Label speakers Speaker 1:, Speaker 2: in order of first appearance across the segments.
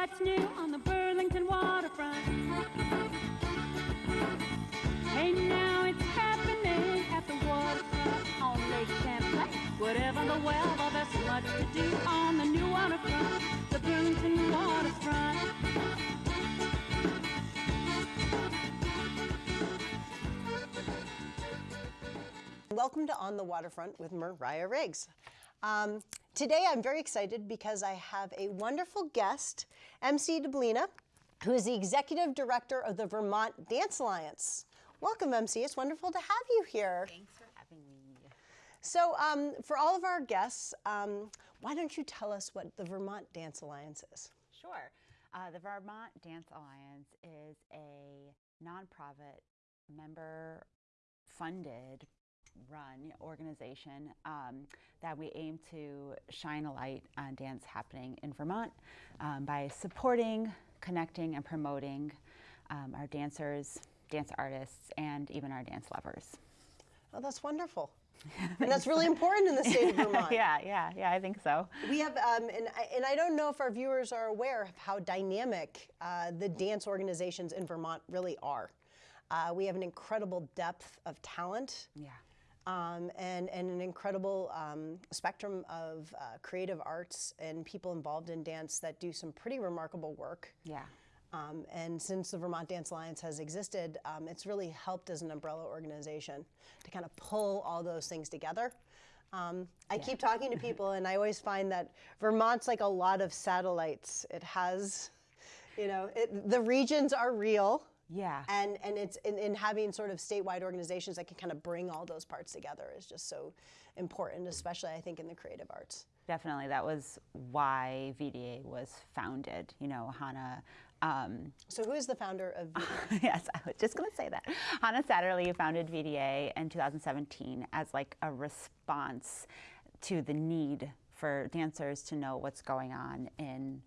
Speaker 1: what's new on the Burlington waterfront. Hey, now it's happening at the waterfront on Lake Champlain. Whatever the weather, there's much to do on the new waterfront, the Burlington waterfront.
Speaker 2: Welcome to On the Waterfront with Mariah Riggs. Um, today I'm very excited because I have a wonderful guest, MC Deblina, who is the Executive Director of the Vermont Dance Alliance. Welcome, MC. It's wonderful to have you here.
Speaker 3: Thanks for having me.
Speaker 2: So, um, for all of our guests, um, why don't you tell us what the Vermont Dance Alliance is?
Speaker 3: Sure. Uh, the Vermont Dance Alliance is a nonprofit, member funded, run organization um, that we aim to shine a light on dance happening in Vermont um, by supporting, connecting, and promoting um, our dancers, dance artists, and even our dance lovers.
Speaker 2: Oh, that's wonderful. and that's really important in the state of Vermont.
Speaker 3: yeah, yeah, yeah, I think so.
Speaker 2: We have, um, and, I, and I don't know if our viewers are aware of how dynamic uh, the dance organizations in Vermont really are. Uh, we have an incredible depth of talent.
Speaker 3: Yeah.
Speaker 2: Um, and, and an incredible um, spectrum of uh, creative arts and people involved in dance that do some pretty remarkable work.
Speaker 3: Yeah.
Speaker 2: Um, and since the Vermont Dance Alliance has existed, um, it's really helped as an umbrella organization to kind of pull all those things together. Um, I yeah. keep talking to people, and I always find that Vermont's like a lot of satellites. It has, you know, it, the regions are real.
Speaker 3: Yeah.
Speaker 2: And and it's in, in, having sort of statewide organizations that can kind of bring all those parts together is just so important, especially I think in the creative arts.
Speaker 3: Definitely, that was why VDA was founded. You know, Hannah. Um,
Speaker 2: so who is the founder of VDA?
Speaker 3: yes, I was just going to say that. Hannah Satterlee founded VDA in 2017 as like a response to the need for dancers to know what's going on in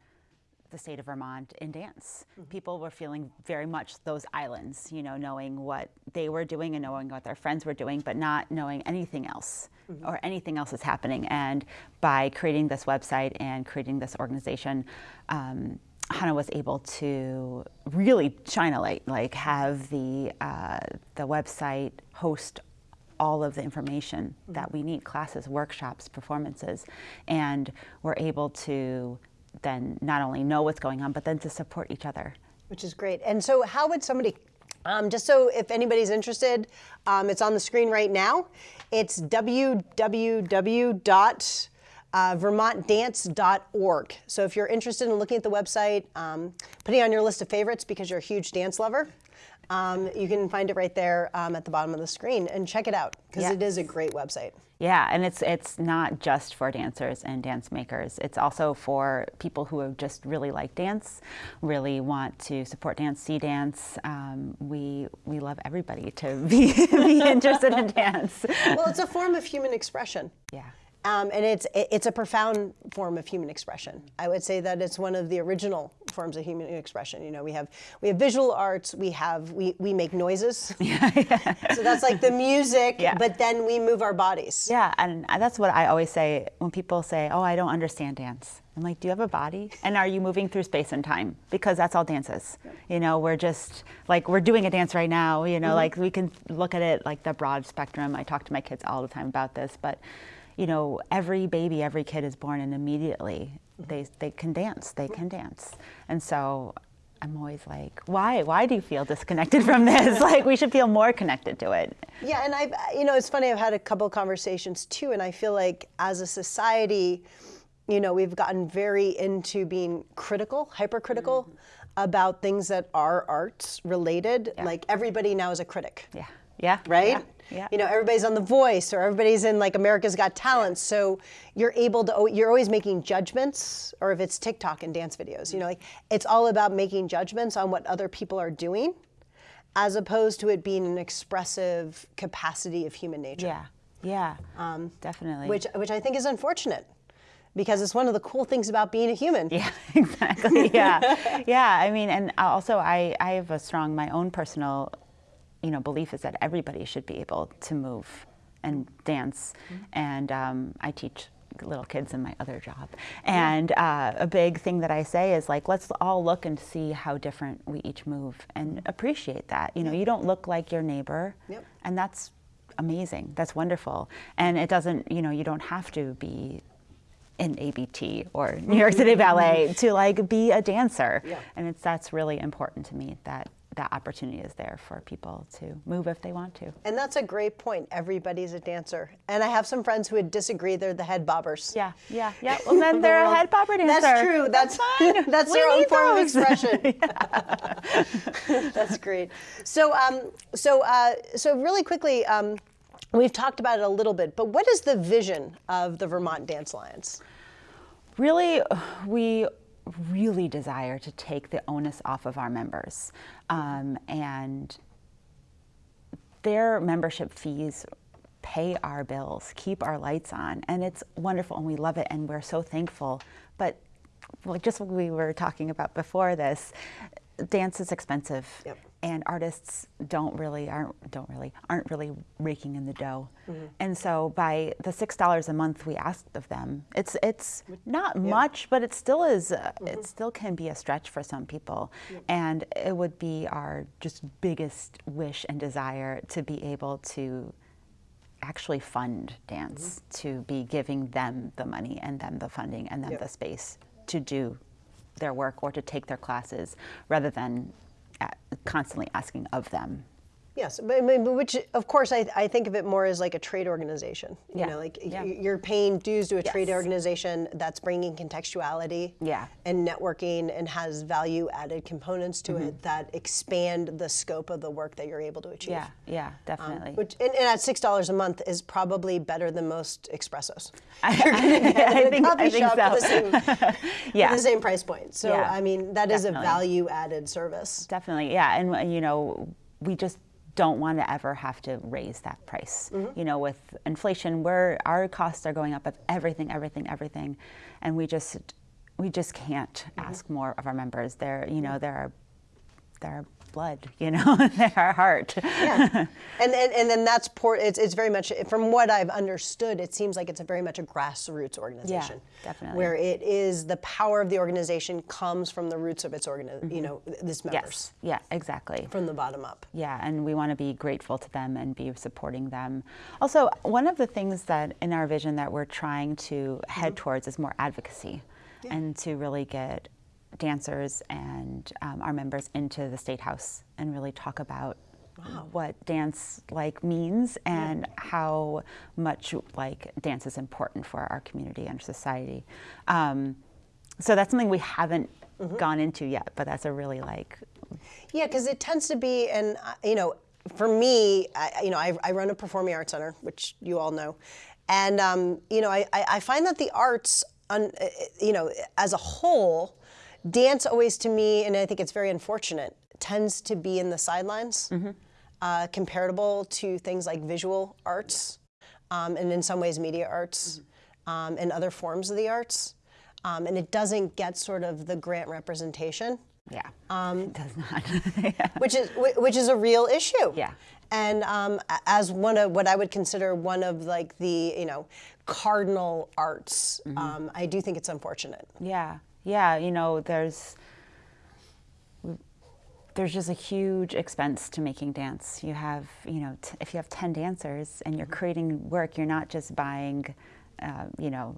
Speaker 3: the state of Vermont in dance. Mm -hmm. People were feeling very much those islands, you know, knowing what they were doing and knowing what their friends were doing, but not knowing anything else mm -hmm. or anything else is happening. And by creating this website and creating this organization, um, Hannah was able to really shine a light, like have the, uh, the website host all of the information mm -hmm. that we need, classes, workshops, performances, and we're able to then not only know what's going on, but then to support each other.
Speaker 2: Which is great. And so how would somebody, um, just so if anybody's interested, um, it's on the screen right now. It's www. Uh. So if you're interested in looking at the website, um, putting on your list of favorites because you're a huge dance lover, um, you can find it right there um, at the bottom of the screen and check it out because yes. it is a great website.
Speaker 3: Yeah, and it's it's not just for dancers and dance makers. It's also for people who just really like dance, really want to support dance, see dance. Um, we we love everybody to be, be interested in dance.
Speaker 2: Well, it's a form of human expression.
Speaker 3: Yeah.
Speaker 2: Um, and it's it's a profound form of human expression. I would say that it's one of the original forms of human expression. You know, we have we have visual arts, we have we we make noises. Yeah, yeah. So that's like the music, yeah. but then we move our bodies.
Speaker 3: Yeah, and that's what I always say when people say, "Oh, I don't understand dance." I'm like, "Do you have a body? And are you moving through space and time? Because that's all dance is. You know, we're just like we're doing a dance right now. You know, mm -hmm. like we can look at it like the broad spectrum. I talk to my kids all the time about this, but you know, every baby, every kid is born and immediately they, they can dance, they can dance. And so I'm always like, why? Why do you feel disconnected from this? like, we should feel more connected to it.
Speaker 2: Yeah, and I've, you know, it's funny, I've had a couple conversations too, and I feel like as a society, you know, we've gotten very into being critical, hypercritical mm -hmm. about things that are arts related. Yeah. Like, everybody now is a critic.
Speaker 3: Yeah. Yeah.
Speaker 2: Right?
Speaker 3: Yeah.
Speaker 2: Yeah. You know, everybody's on The Voice or everybody's in like America's Got Talent. So you're able to, you're always making judgments, or if it's TikTok and dance videos, you know, like it's all about making judgments on what other people are doing as opposed to it being an expressive capacity of human nature.
Speaker 3: Yeah, yeah, um, definitely.
Speaker 2: Which, which I think is unfortunate because it's one of the cool things about being a human.
Speaker 3: Yeah, exactly. Yeah, yeah. I mean, and also I, I have a strong, my own personal you know, belief is that everybody should be able to move and dance. Mm -hmm. And um, I teach little kids in my other job. And uh, a big thing that I say is like, let's all look and see how different we each move and appreciate that. You know, you don't look like your neighbor,
Speaker 2: Yep.
Speaker 3: and that's amazing. That's wonderful. And it doesn't, you know, you don't have to be in ABT or New York City Ballet to like be a dancer.
Speaker 2: Yeah.
Speaker 3: And it's that's really important to me that that opportunity is there for people to move if they want to.
Speaker 2: And that's a great point. Everybody's a dancer. And I have some friends who would disagree. They're the head bobbers.
Speaker 3: Yeah, yeah, yeah. Well, then they're a head bopper dancer.
Speaker 2: That's true. That's
Speaker 3: fine.
Speaker 2: that's
Speaker 3: We
Speaker 2: their own form of expression. that's great. So, um, so, uh, so really quickly, um, we've talked about it a little bit, but what is the vision of the Vermont Dance Alliance?
Speaker 3: really we really desire to take the onus off of our members. Um, and their membership fees pay our bills keep our lights on and it's wonderful and we love it and we're so thankful. But just what we were talking about before this dance is expensive.
Speaker 2: Yep.
Speaker 3: And artists don't really aren't don't really aren't really raking in the dough. Mm-hmm. And so by the six dollars a month we asked of them it's it's not much but it still is uh, it mm-hmm. still can be a stretch for some people. And it would be our just biggest wish and desire to be able to actually fund dance mm-hmm. to be giving them the money and them the funding and them the space to do their work or to take their classes rather than constantly asking of them.
Speaker 2: Yes, but, I mean, but which, of course, I, I think of it more as like a trade organization. You
Speaker 3: yeah.
Speaker 2: know, like
Speaker 3: yeah.
Speaker 2: you're paying dues to a trade organization that's bringing contextuality
Speaker 3: Yeah.
Speaker 2: and networking and has value added components to
Speaker 3: Mm-hmm.
Speaker 2: it that expand the scope of the work that you're able to achieve.
Speaker 3: Yeah, yeah, definitely.
Speaker 2: Which, and, and at six dollars a month is probably better than most espressos.
Speaker 3: I,
Speaker 2: You're gonna get
Speaker 3: I think,
Speaker 2: coffee
Speaker 3: I think
Speaker 2: shop
Speaker 3: so.
Speaker 2: the same,
Speaker 3: yeah,
Speaker 2: the same price point. So I mean, that is
Speaker 3: definitely.
Speaker 2: a value added service.
Speaker 3: definitely. Yeah, and you know, we just don't want to ever have to raise that price.
Speaker 2: Mm-hmm.
Speaker 3: You know, with inflation, where our costs are going up of everything, everything, everything, and we just we just can't
Speaker 2: Mm-hmm.
Speaker 3: ask more of our members. They're you know they're they're blood. You know, our heart.
Speaker 2: Yeah. and, and and then that's por- it's, it's very much from what I've understood it seems like it's a very much a grassroots organization Yeah,
Speaker 3: definitely.
Speaker 2: where it is the power of the organization comes from the roots of its organ you mm-hmm. know this members
Speaker 3: yes. Yeah. Exactly.
Speaker 2: from the bottom up
Speaker 3: Yeah, and we want to be grateful to them and be supporting them. Also, one of the things that in our vision that we're trying to head mm-hmm. towards is more advocacy and to really get dancers and um, our members into the State House and really talk about what dance like means and how much like dance is important for our community and society. Um, so that's something we haven't gone into yet, but that's a really like
Speaker 2: Yeah, because it tends to be, and uh, you know, for me, I, you know, I, I run a performing arts center, which you all know, and um, you know, I, I I find that the arts, un, uh, you know, as a whole, dance always to me, and I think it's very unfortunate, tends to be in the sidelines, uh, comparable to things like visual arts, um, and in some ways media arts, um, and other forms of the arts, um, and it doesn't get sort of the grant representation
Speaker 3: Yeah. it does not. yeah.
Speaker 2: which is whi- which is a real issue.
Speaker 3: Yeah.
Speaker 2: And um, as one of what I would consider one of like the you know cardinal arts,
Speaker 3: Mm-hmm.
Speaker 2: um, I do think it's unfortunate.
Speaker 3: Yeah. Yeah. You know, there's there's just a huge expense to making dance. You have, you know, t- if you have 10 dancers and you're creating work, you're not just buying, uh, you know,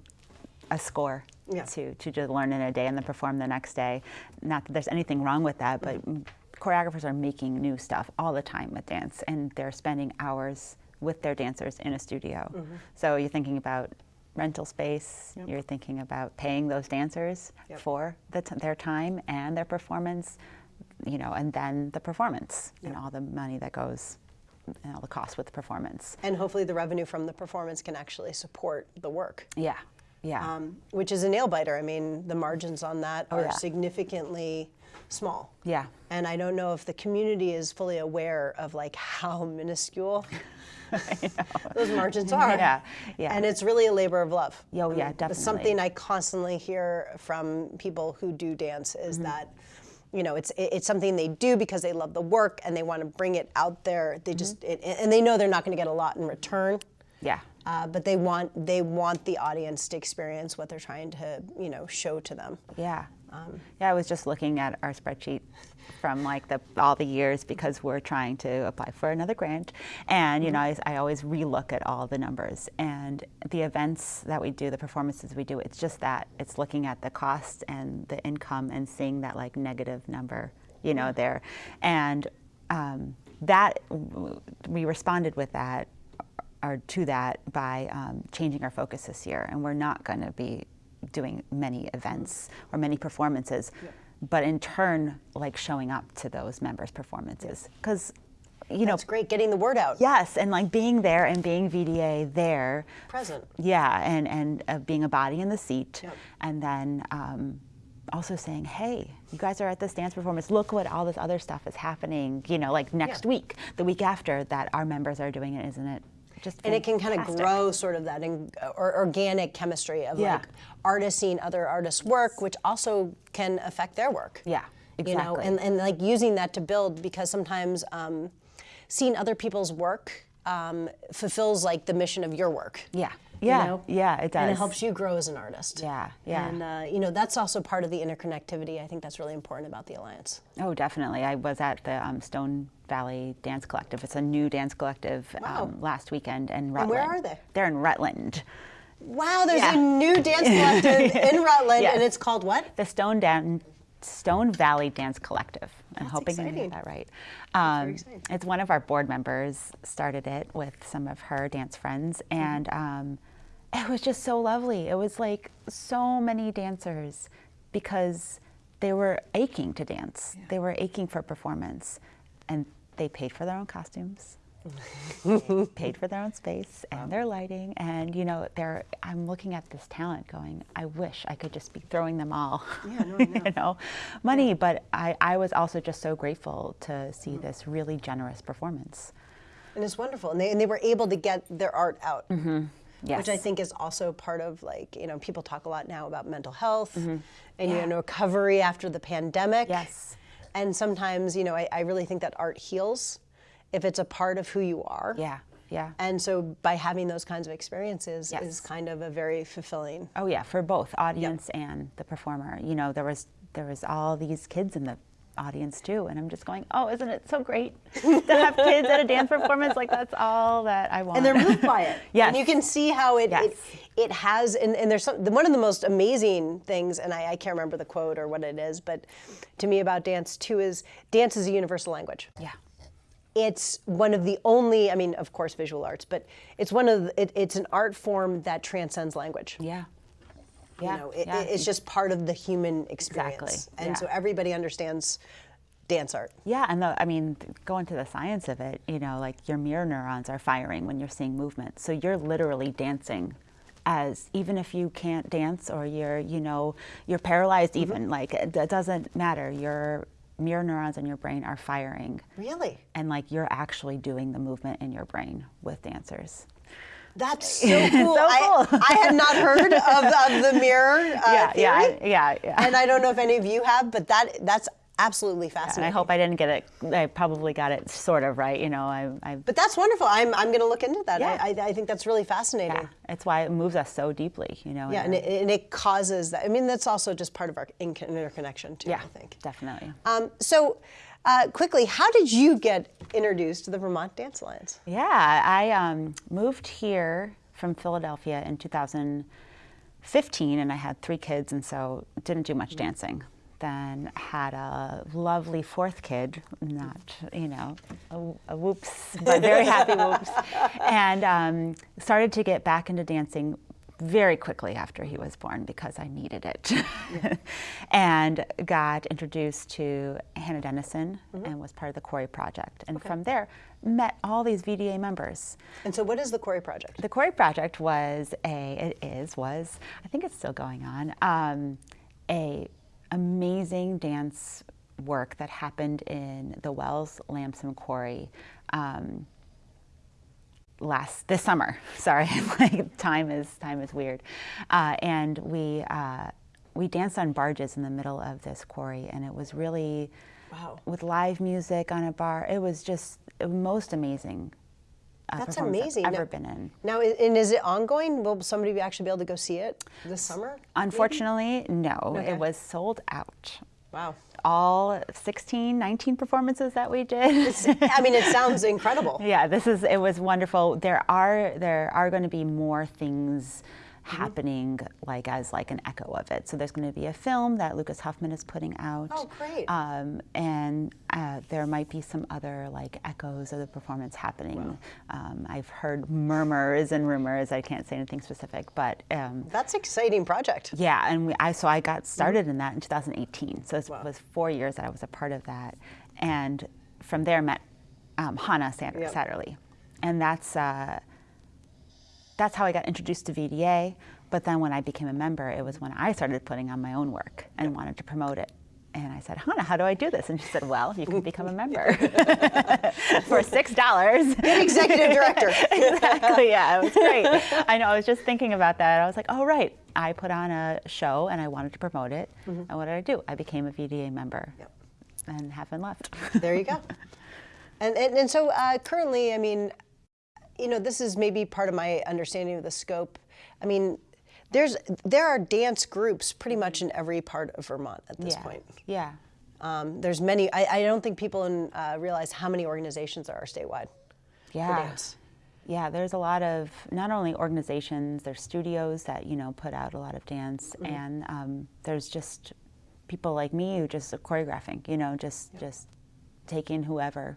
Speaker 3: a score
Speaker 2: Yeah.
Speaker 3: to, to just learn in a day and then perform the next day. Not that there's anything wrong with that, but mm, choreographers are making new stuff all the time with dance and they're spending hours with their dancers in a studio. So you're thinking about rental space, you're thinking about paying those dancers
Speaker 2: Yep.
Speaker 3: for the t- their time and their performance, you know, and then the performance and all the money that goes and all the costs with the performance.
Speaker 2: And hopefully the revenue from the performance can actually support the work,
Speaker 3: Yeah. Yeah.
Speaker 2: um, which is a nail biter. I mean, the margins on that are
Speaker 3: Oh, yeah.
Speaker 2: significantly small.
Speaker 3: yeah.
Speaker 2: And I don't know if the community is fully aware of like how minuscule those margins are.
Speaker 3: Yeah, yeah.
Speaker 2: And it's really a labor of love.
Speaker 3: Oh, yeah,
Speaker 2: It's
Speaker 3: definitely.
Speaker 2: something I constantly hear from people who do dance is
Speaker 3: Mm-hmm.
Speaker 2: that, you know, it's it's something they do because they love the work and they want to bring it out there. They just
Speaker 3: Mm-hmm.
Speaker 2: it, and they know they're not going to get a lot in return.
Speaker 3: Yeah.
Speaker 2: uh, but they want they want the audience to experience what they're trying to you know show to them.
Speaker 3: Yeah. yeah, I was just looking at our spreadsheet from like the all the years because we're trying to apply for another grant, and you know I, I always relook at all the numbers and the events that we do, the performances we do. It's just that it's looking at the cost and the income and seeing that like negative number, you know, there, and um, that w- we responded with that or to that by um, changing our focus this year, and we're not going to be doing many events or many performances, but in turn, like showing up to those members' performances because. You know,
Speaker 2: It's great getting the word out.
Speaker 3: yes, and like being there and being VDA there,
Speaker 2: Present.
Speaker 3: yeah, and and uh, being a body in the seat, and then um, also saying, "Hey, you guys are at this dance performance. Look what all this other stuff is happening. You know, like next week, the week after that, our members are doing it. Isn't it just
Speaker 2: and it can kind of grow sort of that in, or organic chemistry of
Speaker 3: Yeah.
Speaker 2: like artists seeing other artists work which also can affect their work
Speaker 3: Yeah, exactly.
Speaker 2: you know and, and like using that to build because sometimes um, seeing other people's work um, fulfills like the mission of your work
Speaker 3: Yeah,
Speaker 2: you
Speaker 3: yeah,
Speaker 2: know?
Speaker 3: yeah. It does.
Speaker 2: and it helps you grow as an artist
Speaker 3: Yeah, yeah.
Speaker 2: and uh, you know that's also part of the interconnectivity i think that's really important about the alliance
Speaker 3: Oh, definitely. I was at the um, Stone Valley Dance Collective. It's a new dance collective
Speaker 2: Wow.
Speaker 3: um, last weekend in
Speaker 2: And where are they?
Speaker 3: They're in Rutland.
Speaker 2: wow there's
Speaker 3: Yeah.
Speaker 2: a new dance collective in rutland and it's called what
Speaker 3: The Stone Dan- Stone Valley Dance Collective. I'm
Speaker 2: That's
Speaker 3: hoping I
Speaker 2: exciting.
Speaker 3: got that right. Um, it's one of our board members started it with some of her dance friends,
Speaker 2: Mm-hmm.
Speaker 3: and um, it was just so lovely. It was like so many dancers because they were aching to dance. They were aching for performance, and they paid for their own costumes. Paid for their own space and their lighting, and you know, they're. I'm looking at this talent, going, I wish I could just be throwing them all,
Speaker 2: Yeah, no, know.
Speaker 3: you know, money. But I, I was also just so grateful to see
Speaker 2: Mm-hmm.
Speaker 3: this really generous performance.
Speaker 2: and it's wonderful and they, and they were able to get their art out
Speaker 3: Yes.
Speaker 2: which i think is also part of like you know people talk a lot now about mental health and you know recovery after the pandemic
Speaker 3: Yes.
Speaker 2: and sometimes you know I, I really think that art heals if it's a part of who you are
Speaker 3: Yeah. Yeah.
Speaker 2: and so by having those kinds of experiences
Speaker 3: Yes.
Speaker 2: is kind of a very fulfilling
Speaker 3: Oh yeah, for both audience and the performer. You know, there was there was all these kids in the audience too, and I'm just going, oh, isn't it so great to have kids at a dance performance? Like that's all that I want.
Speaker 2: and they're moved by it.
Speaker 3: Yes.
Speaker 2: And you can see how it
Speaker 3: Yes.
Speaker 2: it, it has, and, and there's some, one of the most amazing things, and I, I can't remember the quote or what it is, but to me about dance too is dance is a universal language.
Speaker 3: yeah.
Speaker 2: It's one of the only, I mean, of course, visual arts, but it's one of the, it, it's an art form that transcends language.
Speaker 3: Yeah.
Speaker 2: You
Speaker 3: Yeah.
Speaker 2: know, it,
Speaker 3: yeah.
Speaker 2: it's just part of the human experience, and
Speaker 3: yeah.
Speaker 2: so everybody understands dance art.
Speaker 3: Yeah, and the, I mean, going to the science of it, you know, like your mirror neurons are firing when you're seeing movement. So you're literally dancing as even if you can't dance or you're, you know, you're paralyzed mm-hmm. even, like it, it doesn't matter. Your mirror neurons in your brain are firing
Speaker 2: Really,
Speaker 3: and like you're actually doing the movement in your brain with dancers.
Speaker 2: that's so cool.
Speaker 3: So
Speaker 2: I,
Speaker 3: cool.
Speaker 2: I had not heard of, of the mirror uh,
Speaker 3: yeah, yeah,
Speaker 2: theory.
Speaker 3: I- yeah, yeah.
Speaker 2: and I don't know if any of you have, but that that's absolutely
Speaker 3: and
Speaker 2: fascinating.
Speaker 3: I hope I didn't get it. I probably got it sort of right. You know, I, I
Speaker 2: But that's wonderful. I'm I'm going to look into that.
Speaker 3: Yeah.
Speaker 2: I, I I think that's really fascinating.
Speaker 3: yeah, it's why it moves us so deeply. You know.
Speaker 2: Yeah,
Speaker 3: in
Speaker 2: and it, and it causes that. I mean, that's also just part of our interconnection too.
Speaker 3: yeah,
Speaker 2: I think.
Speaker 3: definitely.
Speaker 2: Um, so, uh, quickly, how did you get introduced to the Vermont Dance Alliance?
Speaker 3: Yeah, I um, moved here from Philadelphia in 2015, and I had three kids, and so didn't do much dancing. Then had a lovely fourth kid, not you know, a, a whoops, but very happy whoops, and um, started to get back into dancing very quickly after he was born because I needed it. and got introduced to Hannah Dennison and was part of the Quarry Project. And from there, met all these VDA members.
Speaker 2: And so, what is the Quarry Project?
Speaker 3: The Quarry Project was a, it is, was, I think it's still going on, um, a amazing dance work that happened in the Wells Lamson Quarry. Um, last this summer. Sorry, like time is time is weird, uh, and we uh, we danced on barges in the middle of this quarry, and it was really
Speaker 2: Wow.
Speaker 3: with live music on a bar. It was just most amazing uh,
Speaker 2: That's amazing.
Speaker 3: I've
Speaker 2: Now-
Speaker 3: ever been in.
Speaker 2: Now, and is it ongoing? Will somebody be actually be able to go see it this summer?
Speaker 3: Unfortunately, no.
Speaker 2: Okay.
Speaker 3: It was sold out.
Speaker 2: Wow.
Speaker 3: All 16, 19 performances that we did.
Speaker 2: I mean, it sounds incredible.
Speaker 3: Yeah, this is it was wonderful. There are there are going to be more things. Happening like as like an echo of it. So there's going to be a film that Lucas Huffman is putting out.
Speaker 2: Oh, great.
Speaker 3: Um, and uh, there might be some other like echoes of the performance happening. Um, I've heard murmurs and rumors. I can't say anything specific, but um,
Speaker 2: That's exciting project.
Speaker 3: yeah, and we, I so I got started in that in 2018. So it
Speaker 2: Wow.
Speaker 3: was four years that I was a part of that, and from there met um, Hannah Satter-
Speaker 2: Yep.
Speaker 3: Satterlee, and that's uh, that's how I got introduced to VDA. But then when I became a member, it was when I started putting on my own work and wanted to promote it. And I said, Hannah, how do I do this? And she said, Well, you can become a member for six dollars.
Speaker 2: Good executive director.
Speaker 3: exactly. Yeah, it was great. I know. I was just thinking about that. I was like, oh right. I put on a show and I wanted to promote it. And what did I do? I became a VDA member,
Speaker 2: Yep.
Speaker 3: and haven't left.
Speaker 2: There you go. And, and, and so uh, currently, I mean, you know, this is maybe part of my understanding of the scope. I mean, there's there are dance groups pretty much in every part of Vermont at this
Speaker 3: yeah.
Speaker 2: point.
Speaker 3: Yeah.
Speaker 2: Um, there's many. I, I don't think people in, uh, realize how many organizations there are statewide
Speaker 3: Yeah.
Speaker 2: for dance.
Speaker 3: Yeah, there's a lot of not only organizations, there's studios that you know put out a lot of dance, and um, there's just people like me who just are choreographing, you know, just just taking whoever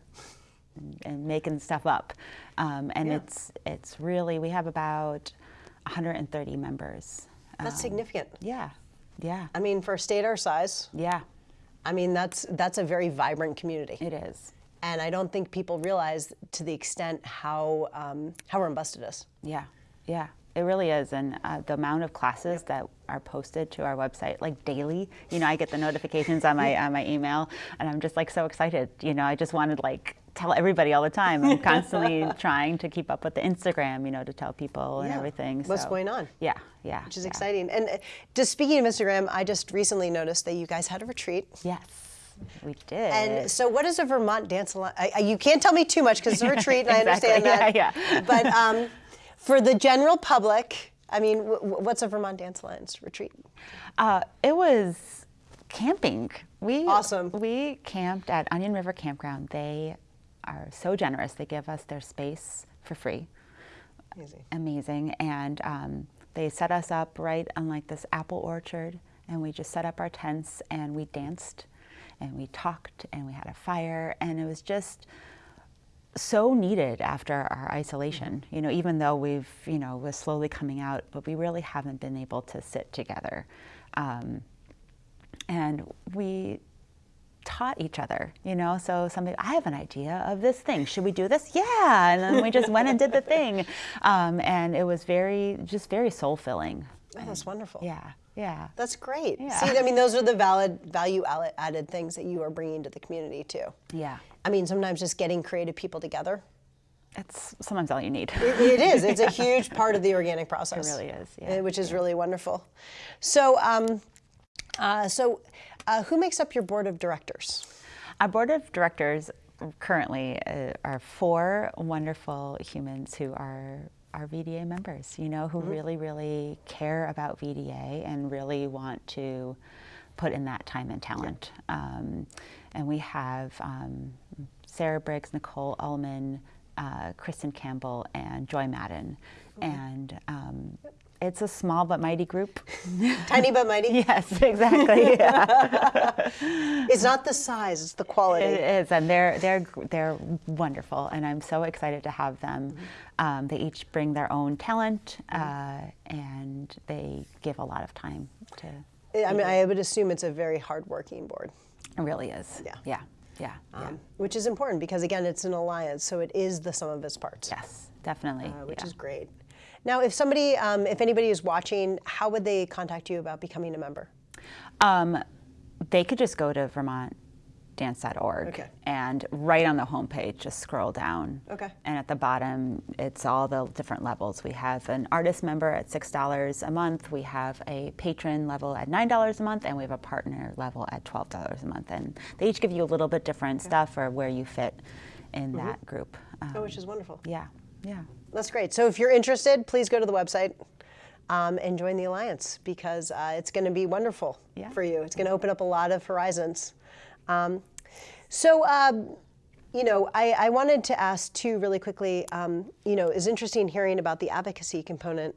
Speaker 3: and, and making stuff up, um, and
Speaker 2: Yeah.
Speaker 3: it's it's really we have about 130 members.
Speaker 2: That's
Speaker 3: Um,
Speaker 2: significant.
Speaker 3: Yeah, yeah,
Speaker 2: I mean, for a state our size,
Speaker 3: yeah.
Speaker 2: I mean that's that's a very vibrant community.
Speaker 3: It is.
Speaker 2: and I don't think people realize to the extent how um, how robust it is.
Speaker 3: Yeah, yeah, it really is. And uh, the amount of classes that are posted to our website, like daily, you know, I get the notifications on my on my email, and I'm just like so excited. You know, I just wanted like tell everybody all the time. I'm constantly trying to keep up with the Instagram, you know, to tell people and
Speaker 2: Yeah.
Speaker 3: everything.
Speaker 2: What's
Speaker 3: so-
Speaker 2: going on?
Speaker 3: Yeah, yeah.
Speaker 2: Which is
Speaker 3: yeah.
Speaker 2: exciting. And uh, just speaking of Instagram, I just recently noticed that you guys had a retreat.
Speaker 3: Yes, we did.
Speaker 2: And so, what is a Vermont Dance Alliance? I, I- you can't tell me too much because it's a retreat, and I understand that.
Speaker 3: Yeah, yeah.
Speaker 2: But um, for the general public, I mean, what's a Vermont Dance Alliance retreat?
Speaker 3: Uh, it was camping. We
Speaker 2: Awesome.
Speaker 3: We camped at Onion River Campground. They are so generous. They give us their space for free.
Speaker 2: Amazing.
Speaker 3: Amazing. And um, they set us up right on like this apple orchard, and we just set up our tents and we danced, and we talked, and we had a fire, and it was just so needed after our isolation. You know, even though we've you know was slowly coming out, but we really haven't been able to sit together, um, and we taught each other. You know, so somebody, I have an idea of this thing. Should we do this? Yeah, and then we just went and did the thing, um, and it was very just very soul filling.
Speaker 2: Oh, that's wonderful.
Speaker 3: Yeah, yeah.
Speaker 2: That's great.
Speaker 3: Yeah.
Speaker 2: See, I mean, those are the valid value added things that you are bringing to the community too.
Speaker 3: Yeah,
Speaker 2: I mean, sometimes just getting creative people together.
Speaker 3: it's sometimes all you need.
Speaker 2: It, it is. It's a huge part of the organic process.
Speaker 3: It really is,
Speaker 2: uh,
Speaker 3: yeah,
Speaker 2: Which is really wonderful. So, um, uh, so uh, who makes up your board of directors?
Speaker 3: Our board of directors currently uh, are four wonderful humans who are our VDA members, you know, who really, really care about VDA and really want to put in that time and talent. Um, and we have um, Sarah Briggs, Nicole Ullman, uh, Kristen Campbell, and Joy Madden. And um, it's a small but mighty group.
Speaker 2: Tiny but mighty.
Speaker 3: yes, exactly.
Speaker 2: It's not the size; it's the quality.
Speaker 3: It is, and they're they're they're wonderful, and I'm so excited to have them. Um, they each bring their own talent, uh, and they give a lot of time to.
Speaker 2: I mean, I would assume it's a very hardworking board,
Speaker 3: It really is.
Speaker 2: Yeah.
Speaker 3: Yeah. Yeah. yeah.
Speaker 2: um, which is important because again, it's an alliance, so it is the sum of its parts.
Speaker 3: yes, definitely.
Speaker 2: uh, which
Speaker 3: yeah.
Speaker 2: is great. Now, if somebody, um, if anybody is watching, how would they contact you about becoming a member?
Speaker 3: Um, they could just go to vermontdance.org
Speaker 2: Okay.
Speaker 3: and right on the homepage, just scroll down.
Speaker 2: Okay.
Speaker 3: And at the bottom, it's all the different levels. We have an artist member at $6 a month. We have a patron level at $9 a month, and we have a partner level at $12 a month. And they each give you a little bit different stuff or where you fit in that group.
Speaker 2: Oh,
Speaker 3: Um,
Speaker 2: which is wonderful.
Speaker 3: yeah. Yeah.
Speaker 2: That's great. So if you're interested, please go to the website um, and join the alliance because uh, it's going to be wonderful
Speaker 3: Yeah.
Speaker 2: for you. It's going to open up a lot of horizons. Um, so, um, you know, I, I wanted to ask too, really quickly. Um, you know, it's interesting hearing about the advocacy component.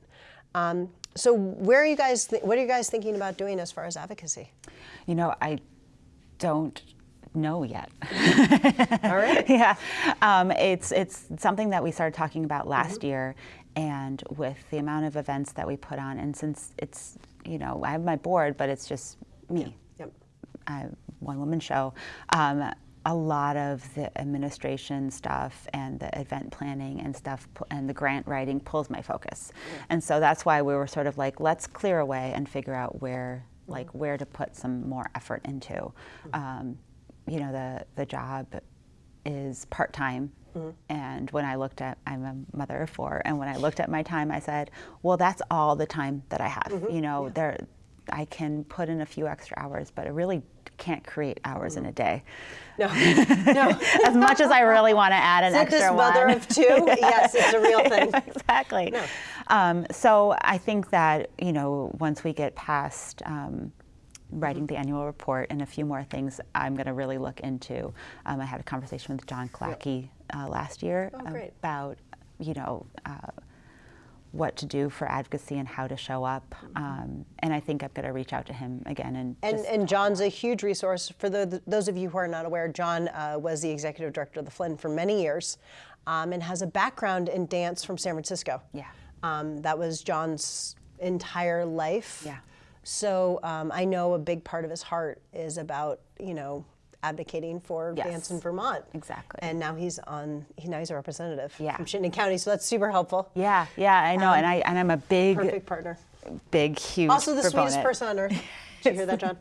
Speaker 2: Um, so, where are you guys? Th- what are you guys thinking about doing as far as advocacy?
Speaker 3: You know, I don't know yet.
Speaker 2: All right.
Speaker 3: yeah, um, it's it's something that we started talking about last year, and with the amount of events that we put on, and since it's you know I have my board, but it's just me,
Speaker 2: Yep.
Speaker 3: uh, one woman show. Um, a lot of the administration stuff and the event planning and stuff and the grant writing pulls my focus, and so that's why we were sort of like, let's clear away and figure out where like where to put some more effort into. Um, you know, the the job is part time. And when I looked at, I'm a mother of four, and when I looked at my time, I said, well, that's all the time that I have. You know, there, I can put in a few extra hours, but I really can't create hours in a day.
Speaker 2: No. no.
Speaker 3: As much as I really want to add an
Speaker 2: Is
Speaker 3: extra
Speaker 2: this mother
Speaker 3: one.
Speaker 2: of two? yes, it's a real thing.
Speaker 3: exactly. Um, so I think that you know once we get past um, writing the annual report and a few more things, I'm going to really look into. Um, I had a conversation with John Killacky uh, last year
Speaker 2: Oh,
Speaker 3: about you know. Uh, what to do for advocacy and how to show up, um, and I think I'm going to reach out to him again and,
Speaker 2: And,
Speaker 3: just
Speaker 2: and John's a huge resource. For the, those of you who are not aware, John uh, was the executive director of the Flynn for many years um, and has a background in dance from San Francisco.
Speaker 3: Yeah.
Speaker 2: Um, that was John's entire life.
Speaker 3: Yeah.
Speaker 2: So um, I know a big part of his heart is about, you know, advocating for
Speaker 3: Yes.
Speaker 2: dance in Vermont.
Speaker 3: Exactly.
Speaker 2: And now he's on, he, now he's a representative
Speaker 3: Yeah.
Speaker 2: from Chittenden County. So that's super helpful.
Speaker 3: yeah, yeah, I know, and I and I'm a big,
Speaker 2: Perfect partner.
Speaker 3: big, huge.
Speaker 2: Also the sweetest person on earth. Did you hear that, John?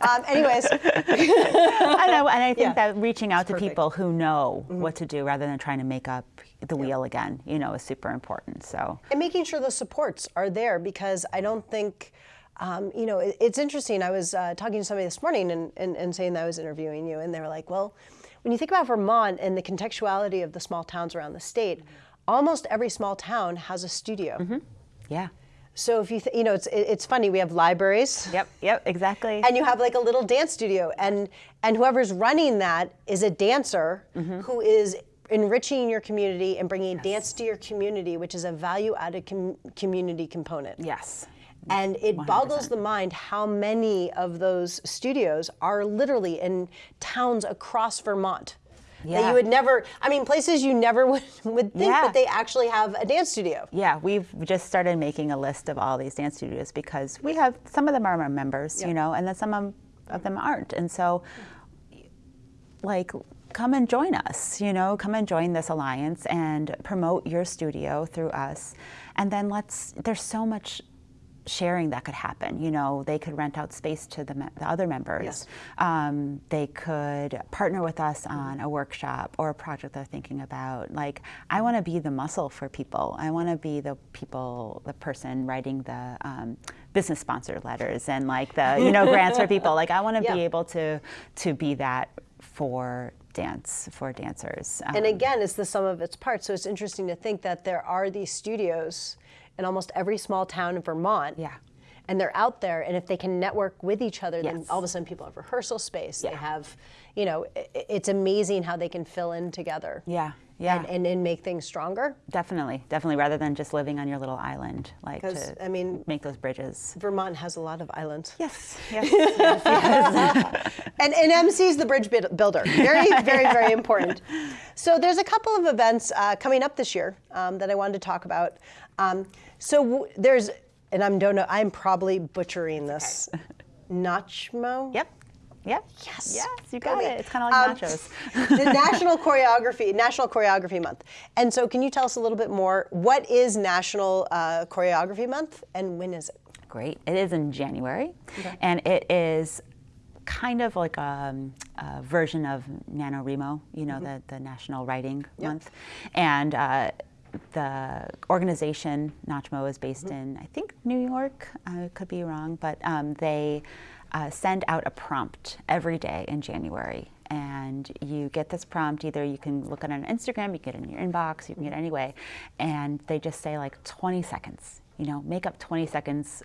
Speaker 2: um, anyways,
Speaker 3: I know, and I think
Speaker 2: Yeah.
Speaker 3: that reaching out to
Speaker 2: perfect.
Speaker 3: people who know what to do rather than trying to make up the wheel again, you know, is super important. So
Speaker 2: and making sure the supports are there because I don't think, um, you know, it, it's interesting. I was uh, talking to somebody this morning and, and, and saying that I was interviewing you, and they were like, well, when you think about Vermont and the contextuality of the small towns around the state, almost every small town has a studio.
Speaker 3: yeah,
Speaker 2: So if you, th- you know, it's it's funny. We have libraries.
Speaker 3: yep, yep, exactly.
Speaker 2: and you have like a little dance studio and and whoever's running that is a dancer who is enriching your community and bringing dance to your community which is a value added com- community component
Speaker 3: yes,
Speaker 2: and it boggles the mind how many of those studios are literally in towns across Vermont that you would never I mean places you never would, would think
Speaker 3: Yeah.
Speaker 2: but they actually have a dance studio.
Speaker 3: Yeah. We've just started making a list of all these dance studios because we have some of them are our members, you know, and then some of, of them aren't, and so like come and join us you know come and join this alliance and promote your studio through us. And then let's there's so much sharing that could happen you know they could rent out space to the, the other members
Speaker 2: Yes.
Speaker 3: um, they could partner with us on a workshop or a project they're thinking about like i want to be the muscle for people i want to be the people the person writing the um, business sponsor letters and like the you know grants for people like i want to
Speaker 2: Yeah.
Speaker 3: be able to to be that for dance for dancers
Speaker 2: And
Speaker 3: Um,
Speaker 2: again, it's the sum of its parts. So it's interesting to think that there are these studios in almost every small town in Vermont.
Speaker 3: Yeah.
Speaker 2: And they're out there, and if they can network with each other, then all of a sudden people have rehearsal space. They have, you know, it's amazing how they can fill in together.
Speaker 3: yeah yeah
Speaker 2: And, and, and make things stronger.
Speaker 3: definitely definitely rather than just living on your little island like to
Speaker 2: I mean,
Speaker 3: make those bridges
Speaker 2: Vermont has a lot of islands.
Speaker 3: yes yes
Speaker 2: and, and MC is the bridge builder. Very, very, very important. So there's a couple of events uh, coming up this year um, that I wanted to talk about. Um, so w- there's, and I'm don't know, I'm probably butchering this. Nachmo.
Speaker 3: Yep. Yep.
Speaker 2: Yes.
Speaker 3: Yes, you
Speaker 2: Go
Speaker 3: got it. It's kind of like
Speaker 2: Um,
Speaker 3: nachos.
Speaker 2: the National Choreography National Choreography Month. And so, can you tell us a little bit more? What is National uh, Choreography Month, and when is it?
Speaker 3: Great. It is in January, and it is kind of like a, a version of NaNoWriMo, you know, the, the National Writing Month. And uh, the organization, Nachmo, is based in, I think, New York. I could be wrong, but um, they uh, send out a prompt every day in January. and you get this prompt. Either you can look at it on Instagram, you get it in your inbox, you can get it anyway, and they just say like 20 seconds. You know, make up 20 seconds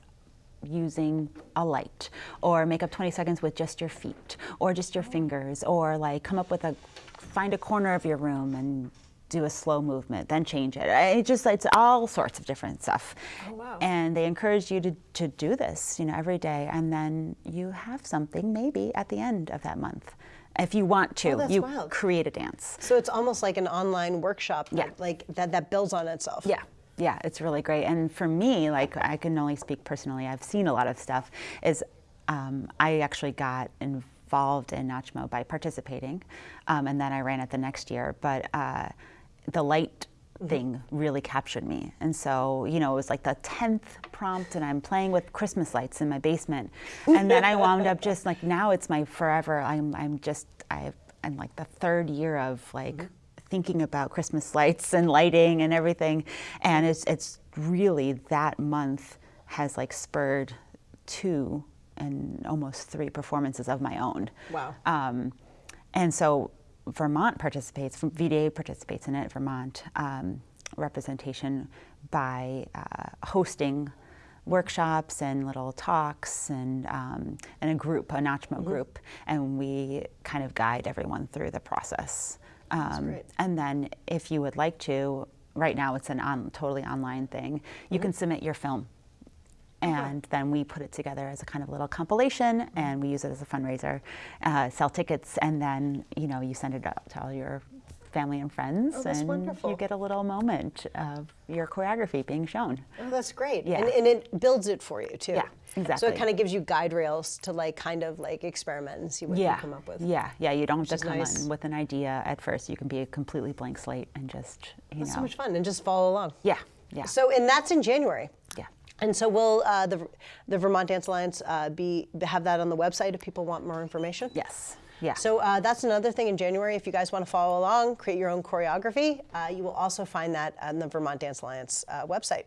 Speaker 3: using a light or make up 20 seconds with just your feet or just your fingers or like come up with a find a corner of your room and do a slow movement then change it it just it's all sorts of different stuff
Speaker 2: Oh, wow.
Speaker 3: and they encourage you to, to do this you know every day and then you have something maybe at the end of that month if you want to
Speaker 2: Oh,
Speaker 3: you
Speaker 2: wild.
Speaker 3: create a dance
Speaker 2: So it's almost like an online workshop, that,
Speaker 3: Yeah.
Speaker 2: like that that builds on itself.
Speaker 3: Yeah, yeah, it's really great. And for me, like I can only speak personally. I've seen a lot of stuff. Is um, I actually got involved in Nachmo by participating, um, and then I ran it the next year. But uh, the light thing really captured me, and so you know it was like the tenth prompt, and I'm playing with Christmas lights in my basement, and then I wound up just like now it's my forever. I'm I'm just I've I'm like the third year of like thinking about Christmas lights and lighting and everything. And it's, it's really that month has like spurred two and almost three performances of my own.
Speaker 2: Wow.
Speaker 3: Um, and so Vermont participates, VDA participates in it, Vermont um, representation by uh, hosting workshops and little talks and, um, and a group, a Nachmo group, and we kind of guide everyone through the process. Um,
Speaker 2: great.
Speaker 3: and then if you would like to, right now it's an on, totally online thing, you can submit your film and then we put it together as a kind of little compilation and we use it as a fundraiser uh, sell tickets and then you know you send it out to all your family and friends
Speaker 2: Oh,
Speaker 3: and
Speaker 2: wonderful.
Speaker 3: you get a little moment of your choreography being shown
Speaker 2: Oh, that's great.
Speaker 3: Yeah.
Speaker 2: And, and it builds it for you too.
Speaker 3: Yeah, Exactly.
Speaker 2: So it kind of gives you guide rails to like kind of like experiment and see what
Speaker 3: yeah
Speaker 2: you come up with.
Speaker 3: yeah yeah you don't have to come
Speaker 2: nice.
Speaker 3: in with an idea at first you can be a completely blank slate and just you
Speaker 2: That's
Speaker 3: know
Speaker 2: so much fun and just follow along.
Speaker 3: yeah yeah
Speaker 2: So and that's in January.
Speaker 3: yeah
Speaker 2: And so will uh, the the Vermont Dance Alliance uh, be have that on the website if people want more information?
Speaker 3: yes yeah
Speaker 2: So uh, that's another thing in January. If you guys want to follow along, create your own choreography, uh, you will also find that on the Vermont Dance Alliance uh, website,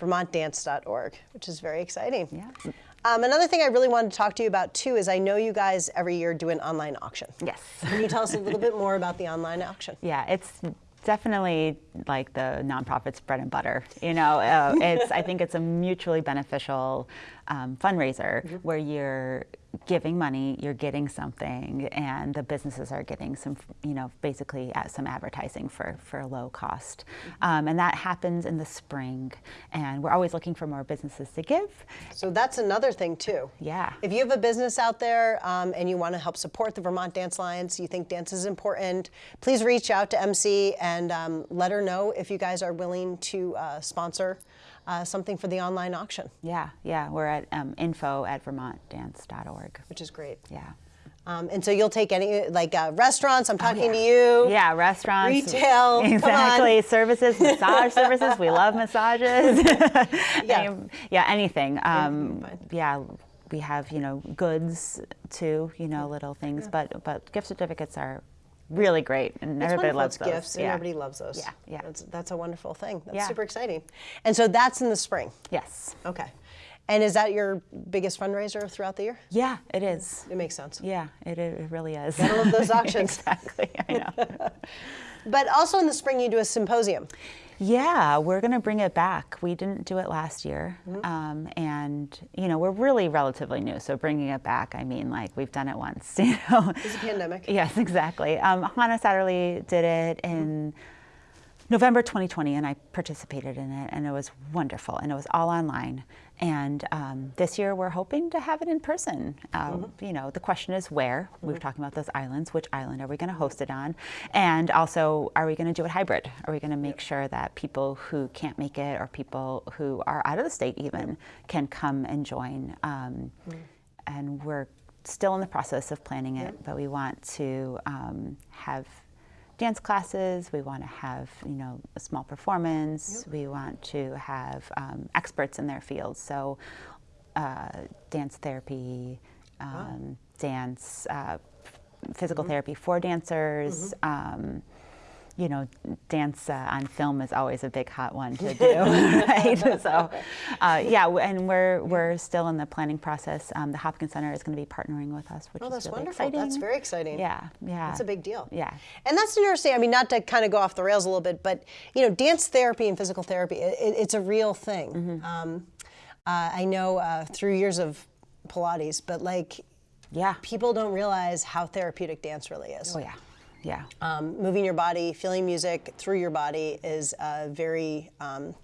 Speaker 2: vermontdance.org, which is very exciting.
Speaker 3: Yeah.
Speaker 2: Um, another thing I really wanted to talk to you about too is I know you guys every year do an online auction.
Speaker 3: yes
Speaker 2: Can you tell us a little bit more about the online auction?
Speaker 3: Yeah, it's definitely like the nonprofit's bread and butter. You know, uh, it's I think it's a mutually beneficial um, fundraiser where you're giving money, you're getting something, and the businesses are getting some, you know, basically at some advertising for for low cost, um, and that happens in the spring. And we're always looking for more businesses to give.
Speaker 2: So that's another thing too.
Speaker 3: Yeah.
Speaker 2: If you have a business out there um, and you want to help support the Vermont Dance Alliance, you think dance is important, please reach out to MC and um, let her know if you guys are willing to uh, sponsor uh, something for the online auction,
Speaker 3: Yeah, yeah, we're at um, info at vermontdance.org.
Speaker 2: which is great.
Speaker 3: Yeah.
Speaker 2: Um, and so you'll take any like uh, restaurants. I'm talking
Speaker 3: yeah.
Speaker 2: to you.
Speaker 3: Yeah, restaurants.
Speaker 2: Retail.
Speaker 3: Exactly. Services, massage services. We love massages.
Speaker 2: Yeah.
Speaker 3: Um, yeah, anything. Um, yeah, we have, you know, goods too, you know, little things. But but gift certificates are really great and
Speaker 2: It's
Speaker 3: everybody loves those.
Speaker 2: gifts, and
Speaker 3: yeah.
Speaker 2: everybody loves those.
Speaker 3: Yeah, yeah.
Speaker 2: That's, that's a wonderful thing. That's
Speaker 3: Yeah.
Speaker 2: super exciting. And so that's in the spring.
Speaker 3: Yes.
Speaker 2: Okay. And is that your biggest fundraiser throughout the year?
Speaker 3: Yeah, it is.
Speaker 2: It makes sense.
Speaker 3: Yeah, it, it really is.
Speaker 2: Gotta love those auctions.
Speaker 3: exactly. I know.
Speaker 2: But also in the spring, you do a symposium.
Speaker 3: Yeah, we're going to bring it back. We didn't do it last year. Um, and, you know, we're really relatively new. So bringing it back, I mean, like we've done it once, you know.
Speaker 2: It's a pandemic.
Speaker 3: Yes, exactly. Um, Hannah Satterlee did it in November 2020, and I participated in it, and it was wonderful, and it was all online. And um, this year, we're hoping to have it in person. Uh, You know, the question is where. We were talking about those islands. Which island are we going to host it on? And also, are we going to do it hybrid? Are we going to make sure that people who can't make it, or people who are out of the state even, can come and join? Um, And we're still in the process of planning it, but we want to um, have dance classes. We want to have, you know, a small performance. We want to have um, experts in their fields. So, uh, dance therapy, um, dance, uh, physical therapy for dancers. Um, you know, dance uh, on film is always a big hot one to do, right? So, uh, yeah, and we're we're still in the planning process. Um, the Hopkins Center is going to be partnering with us, which
Speaker 2: Oh,
Speaker 3: is
Speaker 2: that's
Speaker 3: really
Speaker 2: wonderful.
Speaker 3: exciting.
Speaker 2: That's very exciting.
Speaker 3: Yeah, yeah.
Speaker 2: That's a big deal.
Speaker 3: Yeah.
Speaker 2: And that's interesting. I mean, not to kind of go off the rails a little bit, but you know, dance therapy and physical therapy, it, it- it's a real thing.
Speaker 3: Mm-hmm.
Speaker 2: Um, uh, I know uh, through years of Pilates, but like
Speaker 3: Yeah.
Speaker 2: people don't realize how therapeutic dance really is.
Speaker 3: Oh yeah. Yeah.
Speaker 2: Um, moving your body, feeling music through your body is a very um,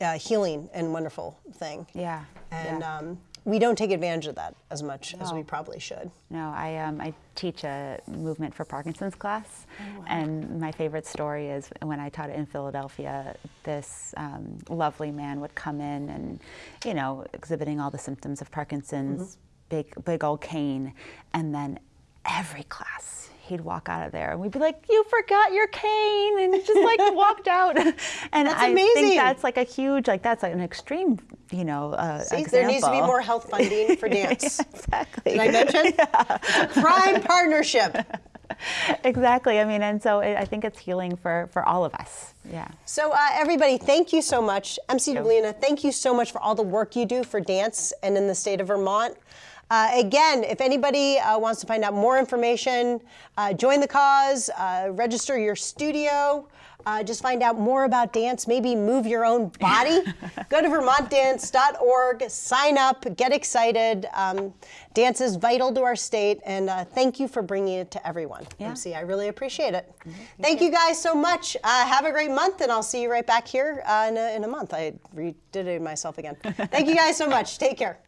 Speaker 2: uh, healing and wonderful thing.
Speaker 3: Yeah.
Speaker 2: And
Speaker 3: yeah.
Speaker 2: um, we don't take advantage of that as much as we probably should.
Speaker 3: No, I um, I teach a movement for Parkinson's class, and my favorite story is when I taught it in Philadelphia. This um, lovely man would come in and, you know, exhibiting all the symptoms of Parkinson's, big big old cane, and then every class he'd walk out of there and we'd be like, "You forgot your cane," and just like walked out. and
Speaker 2: That's
Speaker 3: I
Speaker 2: amazing.
Speaker 3: think that's like a huge, like that's like an extreme, you know, uh,
Speaker 2: See, there needs to be more health funding for dance.
Speaker 3: exactly.
Speaker 2: Did I mention? It's a prime partnership.
Speaker 3: exactly. I mean, and so it, I think it's healing for for all of us. Yeah.
Speaker 2: So, uh, everybody, thank you so much. MC Dublina, thank you so much for all the work you do for dance and in the state of Vermont. Uh, again, if anybody uh, wants to find out more information, uh, join the cause, uh, register your studio, uh, just find out more about dance, maybe move your own body. Go to vermontdance.org, sign up, get excited. Um, dance is vital to our state, and uh, thank you for bringing it to everyone. MC, I really appreciate it. Thank you guys so much. Uh, have a great month, and I'll see you right back here uh, in, a, in a month. I redid it myself again. Thank you guys so much. Take care.